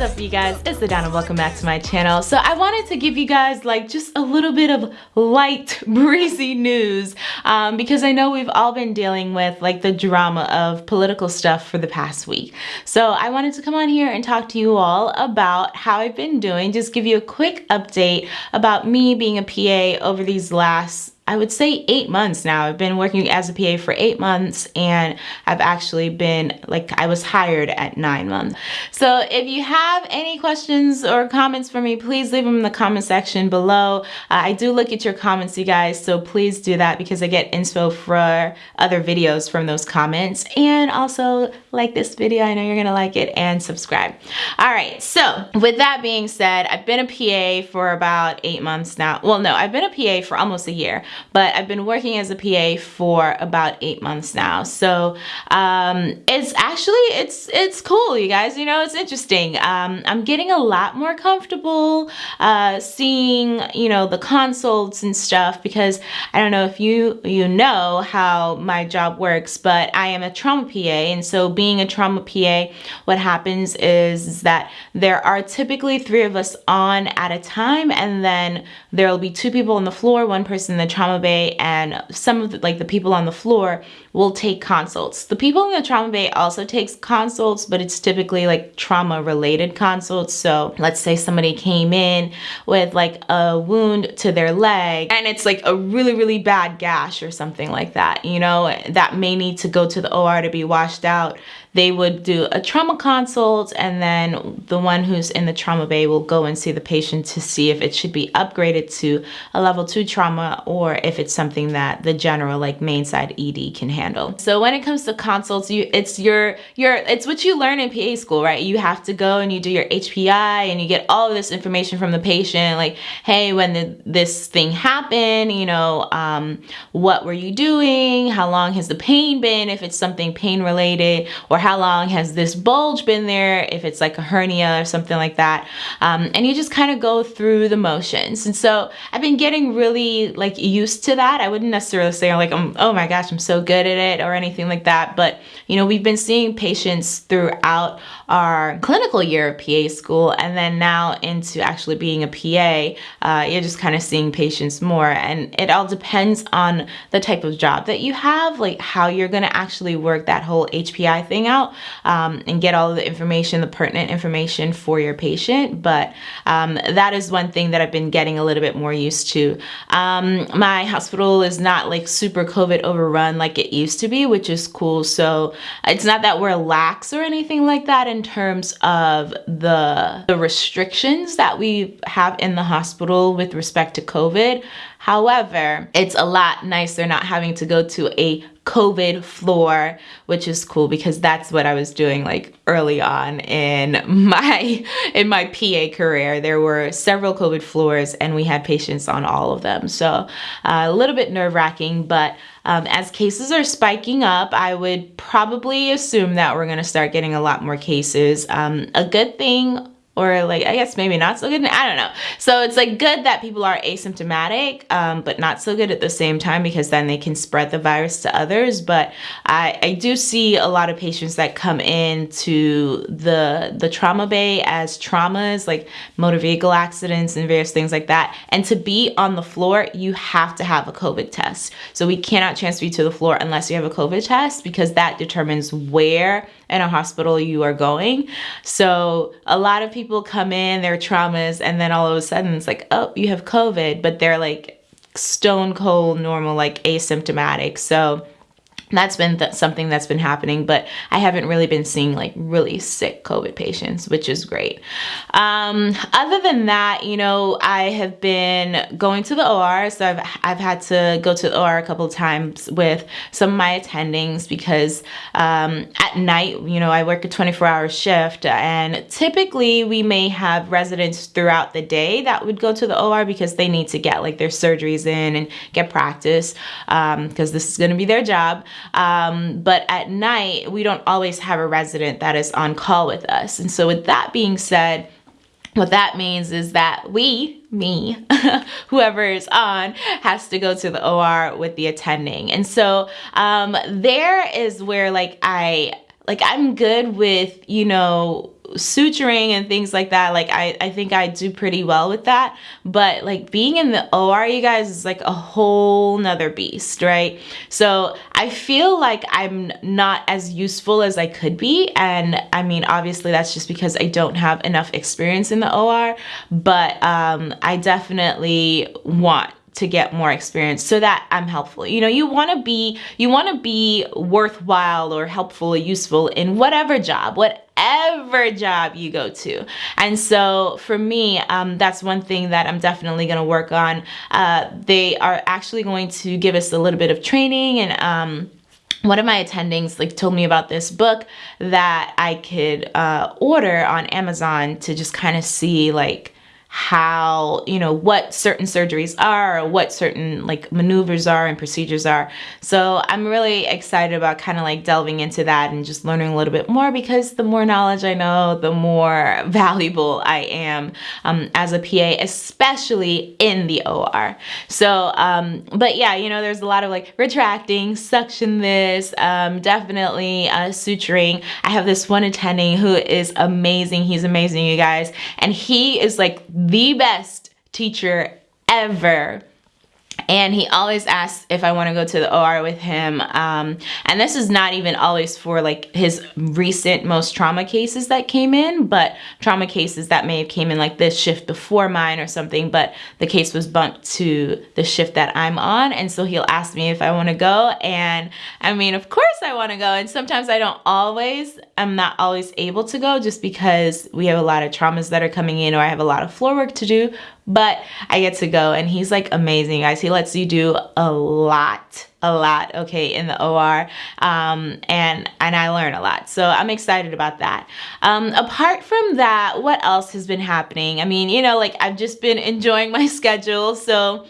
What's up you guys? It's Adana, welcome back to my channel. So I wanted to give you guys like just a little bit of light breezy news um, because I know we've all been dealing with like the drama of political stuff for the past week. So I wanted to come on here and talk to you all about how I've been doing, just give you a quick update about me being a PA over these last I would say eight months now. I've been working as a PA for eight months and I've actually been like I was hired at nine months. So if you have any questions or comments for me, please leave them in the comment section below. Uh, I do look at your comments, you guys, so please do that because I get info for other videos from those comments. And also like this video, I know you're gonna like it and subscribe. All right, so with that being said, I've been a PA for about eight months now. Well, no, I've been a PA for almost a year but I've been working as a PA for about eight months now. So um, it's actually, it's, it's cool, you guys, you know, it's interesting. Um, I'm getting a lot more comfortable uh, seeing, you know, the consults and stuff because I don't know if you, you know how my job works, but I am a trauma PA. And so being a trauma PA, what happens is that there are typically three of us on at a time and then there will be two people on the floor, one person in the trauma bay and some of the, like the people on the floor will take consults. The people in the trauma bay also takes consults, but it's typically like trauma related consults. So let's say somebody came in with like a wound to their leg and it's like a really, really bad gash or something like that, you know, that may need to go to the OR to be washed out they would do a trauma consult and then the one who's in the trauma bay will go and see the patient to see if it should be upgraded to a level two trauma or if it's something that the general like main side ED can handle. So when it comes to consults, you it's your your it's what you learn in PA school, right? You have to go and you do your HPI and you get all of this information from the patient like, hey, when did this thing happen, you know, um, what were you doing? How long has the pain been if it's something pain related or how long has this bulge been there, if it's like a hernia or something like that. Um, and you just kind of go through the motions. And so I've been getting really like used to that. I wouldn't necessarily say like, I'm, oh my gosh, I'm so good it or anything like that. But, you know, we've been seeing patients throughout our clinical year of PA school and then now into actually being a PA, uh, you're just kind of seeing patients more. And it all depends on the type of job that you have, like how you're going to actually work that whole HPI thing out um, and get all the information, the pertinent information for your patient. But um, that is one thing that I've been getting a little bit more used to. Um, my hospital is not like super COVID overrun like it used to be, which is cool. So it's not that we're lax or anything like that in terms of the, the restrictions that we have in the hospital with respect to COVID. However, it's a lot nicer not having to go to a COVID floor, which is cool because that's what I was doing like early on in my in my PA career. There were several COVID floors and we had patients on all of them. So uh, a little bit nerve wracking, but um, as cases are spiking up, I would probably assume that we're gonna start getting a lot more cases. Um, a good thing or like I guess maybe not so good. I don't know. So it's like good that people are asymptomatic, um, but not so good at the same time because then they can spread the virus to others. But I, I do see a lot of patients that come in to the the trauma bay as traumas like motor vehicle accidents and various things like that. And to be on the floor, you have to have a COVID test. So we cannot transfer you to the floor unless you have a COVID test because that determines where in a hospital you are going. So a lot of people come in, their traumas, and then all of a sudden it's like, oh, you have COVID, but they're like stone cold normal, like asymptomatic. So that's been th something that's been happening, but I haven't really been seeing like really sick COVID patients, which is great. Um, other than that, you know, I have been going to the OR, so I've, I've had to go to the OR a couple times with some of my attendings because um, at night, you know, I work a 24 hour shift and typically we may have residents throughout the day that would go to the OR because they need to get like their surgeries in and get practice because um, this is going to be their job. Um, but at night, we don't always have a resident that is on call with us. And so with that being said, what that means is that we, me, whoever is on, has to go to the OR with the attending. And so um, there is where like I, like I'm good with, you know, suturing and things like that like I, I think I do pretty well with that. But like being in the OR you guys is like a whole nother beast right? So I feel like I'm not as useful as I could be. And I mean obviously that's just because I don't have enough experience in the OR but um, I definitely want to get more experience so that I'm helpful. You know, you want to be you want to be worthwhile or helpful or useful in whatever job, whatever job you go to. And so for me, um, that's one thing that I'm definitely going to work on. Uh, they are actually going to give us a little bit of training and um, one of my attendings like told me about this book that I could uh, order on Amazon to just kind of see like how, you know, what certain surgeries are, what certain like maneuvers are and procedures are. So I'm really excited about kind of like delving into that and just learning a little bit more because the more knowledge I know, the more valuable I am um, as a PA, especially in the OR. So, um, but yeah, you know, there's a lot of like retracting, suction this, um, definitely uh, suturing. I have this one attending who is amazing. He's amazing, you guys. And he is like the best teacher ever and he always asks if I want to go to the OR with him. Um, and this is not even always for like his recent most trauma cases that came in, but trauma cases that may have came in like this shift before mine or something, but the case was bumped to the shift that I'm on. And so he'll ask me if I want to go. And I mean, of course I want to go. And sometimes I don't always, I'm not always able to go just because we have a lot of traumas that are coming in or I have a lot of floor work to do but I get to go and he's like amazing guys. He lets you do a lot a lot okay in the OR um, and and I learn a lot so I'm excited about that um, apart from that what else has been happening I mean you know like I've just been enjoying my schedule so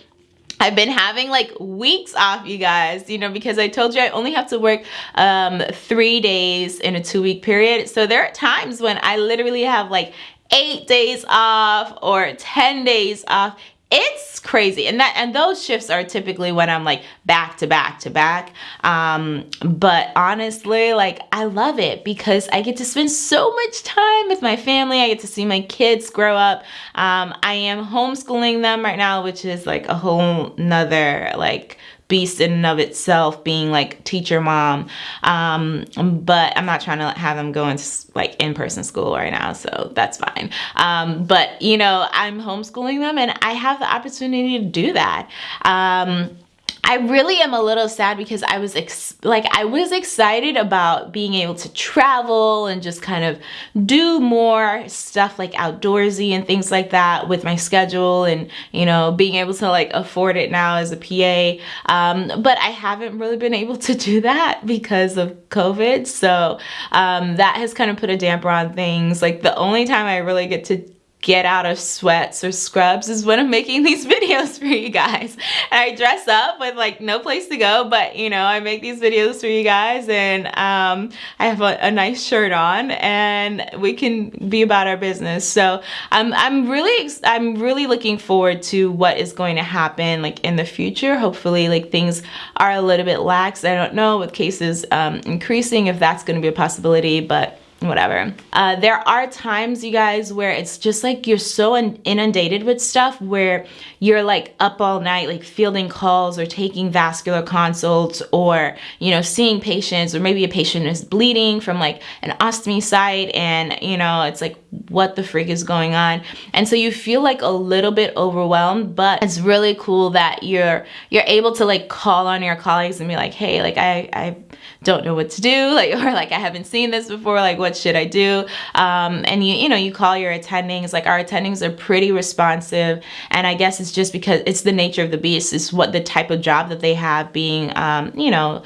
I've been having like weeks off, you guys, you know, because I told you I only have to work um, three days in a two week period. So there are times when I literally have like eight days off or 10 days off. It's crazy. And that and those shifts are typically when i'm like back to back to back. Um but honestly like i love it because i get to spend so much time with my family. I get to see my kids grow up. Um i am homeschooling them right now which is like a whole nother like beast in and of itself being like teacher mom. Um, but i'm not trying to have them go into like in-person school right now so that's fine. Um, but you know i'm homeschooling them and i have the opportunity to do that. Um, I really am a little sad because I was like I was excited about being able to travel and just kind of do more stuff like outdoorsy and things like that with my schedule and you know being able to like afford it now as a PA um, but I haven't really been able to do that because of COVID. So um, that has kind of put a damper on things. Like the only time I really get to get out of sweats or scrubs is when I'm making these videos for you guys. And I dress up with like no place to go, but you know, I make these videos for you guys and um, I have a, a, nice shirt on and we can be about our business. So um, I'm really, I'm really looking forward to what is going to happen like in the future. Hopefully like things are a little bit lax. I don't know with cases um, increasing if that's going to be a possibility, but whatever. Uh, there are times, you guys, where it's just like you're so inundated with stuff where you're like up all night, like fielding calls or taking vascular consults or, you know, seeing patients or maybe a patient is bleeding from like an ostomy site and, you know, it's like, what the freak is going on? And so you feel like a little bit overwhelmed, but it's really cool that you're, you're able to like call on your colleagues and be like, hey, like I, I don't know what to do, like, or like I haven't seen this before, like what should I do? Um, and you, you know, you call your attendings, like our attendings are pretty responsive. And I guess it's just because it's the nature of the beast, it's what the type of job that they have being, um, you know,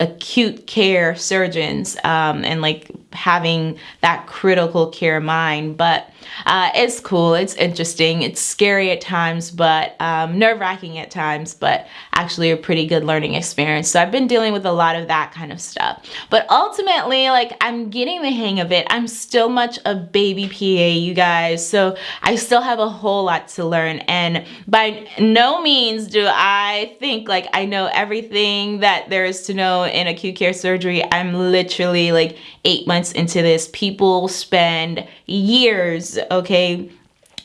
acute care surgeons um, and like having that critical care mind. But uh, it's cool. It's interesting. It's scary at times, but um, nerve wracking at times, but actually a pretty good learning experience. So I've been dealing with a lot of that kind of stuff. But ultimately, like I'm getting the hang of it. I'm still much a baby PA, you guys. So I still have a whole lot to learn. And by no means do I think like I know everything that there is to know in acute care surgery. I'm literally like eight months into this. People spend years, okay,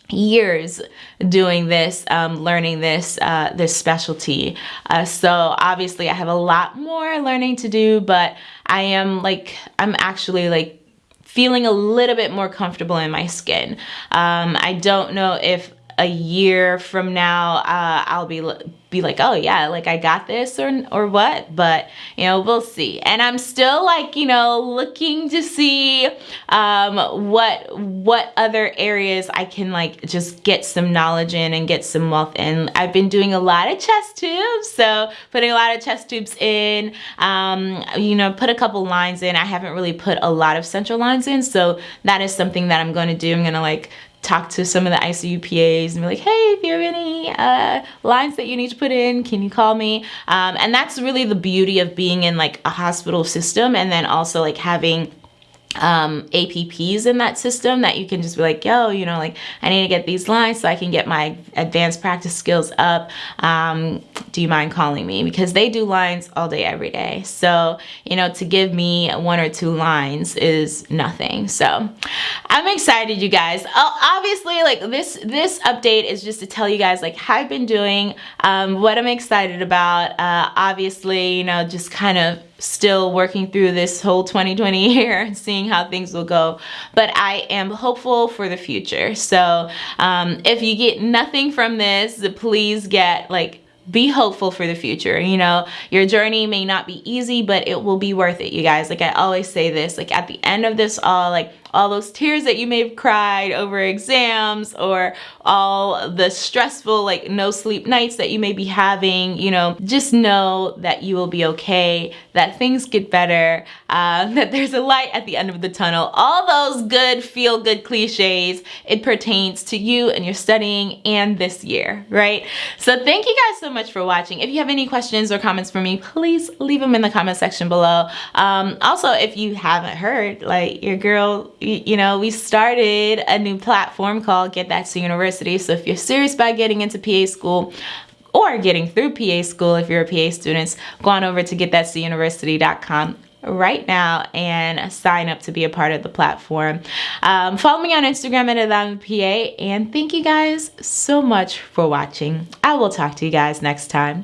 years doing this um, learning this uh, this specialty uh, so obviously I have a lot more learning to do but I am like I'm actually like feeling a little bit more comfortable in my skin um, I don't know if a year from now uh, I'll be be like, oh yeah, like I got this or or what, but you know, we'll see. And I'm still like, you know, looking to see um, what what other areas I can like just get some knowledge in and get some wealth in. I've been doing a lot of chest tubes, so putting a lot of chest tubes in, um, you know, put a couple lines in. I haven't really put a lot of central lines in, so that is something that I'm going to do. I'm going to like talk to some of the ICU PAs and be like, hey, if you have any uh, lines that you need to put in, can you call me? Um, and that's really the beauty of being in like a hospital system and then also like having um, APPs in that system that you can just be like, yo, you know, like I need to get these lines so I can get my advanced practice skills up. Um, do you mind calling me? Because they do lines all day, every day. So, you know, to give me one or two lines is nothing. So I'm excited, you guys. Oh, obviously, like this, this update is just to tell you guys like how I've been doing, um, what I'm excited about. Uh, obviously, you know, just kind of still working through this whole 2020 year and seeing how things will go. But I am hopeful for the future. So um, if you get nothing from this please get like be hopeful for the future. You know your journey may not be easy but it will be worth it you guys. Like I always say this like at the end of this all like all those tears that you may have cried over exams or all the stressful like no sleep nights that you may be having you know just know that you will be okay that things get better uh, that there's a light at the end of the tunnel. All those good feel good cliches it pertains to you and your studying and this year right? So thank you guys so much for watching. If you have any questions or comments for me please leave them in the comment section below. Um, also if you haven't heard like your girl you know, we started a new platform called Get That to University. So if you're serious about getting into PA school, or getting through PA school if you're a PA student, go on over to getthatuniversity.com right now and sign up to be a part of the platform. Um, follow me on Instagram at PA and thank you guys so much for watching. I will talk to you guys next time.